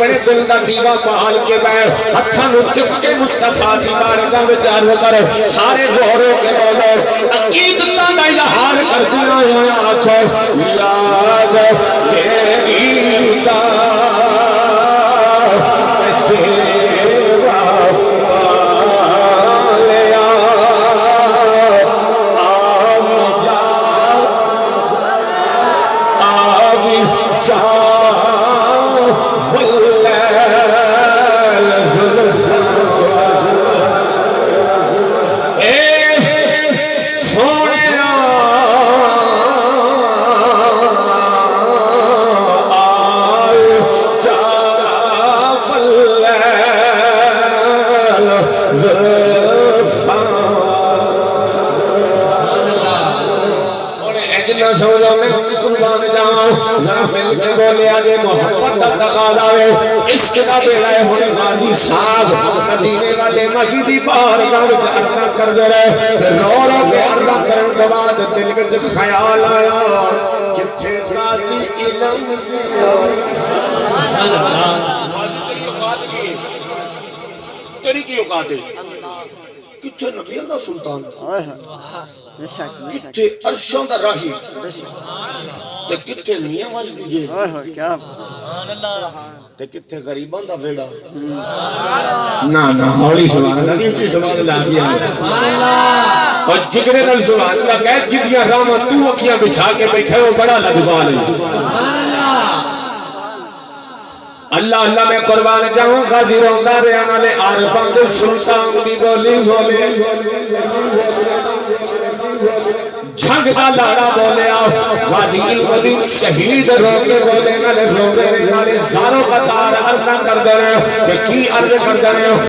دیوا پال کے بیٹھ ہتھاں نو چک کے مصطفیٰ دی بارگاہ وچ عرض کر، سارے غور کے بولو عقیدتاں دا اظہار کر دیا ہوا آکھو یا سمجھو میں تیری کی اوقات ہے کتھے نبی اللہ سلطان بے شک بے شک۔ کتھے عرشوں دا راہی۔ تے کتھے میاں والی اوہ کیا تے کتھے غریباں دا بیڑا۔ نا نا ہولی سبحان اللہ نہیں اچھی سبحان اللہ کیا اور جگرے نال سبحان اللہ کہہ جدیاں راما تو اکھیاں بچھا کے بیٹھے ہو بڑا لگوال ہے۔ اللہ اللہ میں قربان جاؤں، غازی روندا رہا نالے عارفان دل سلطان دی بولی بولے جھنگ دا لڑا بولے آؤ غازی القدیر شہید روکے بولے نالے، روکے نالے، زاروں کا تار عرضہ کر دے رہے ہو کہ کی عرض کر دے رہے ہو؟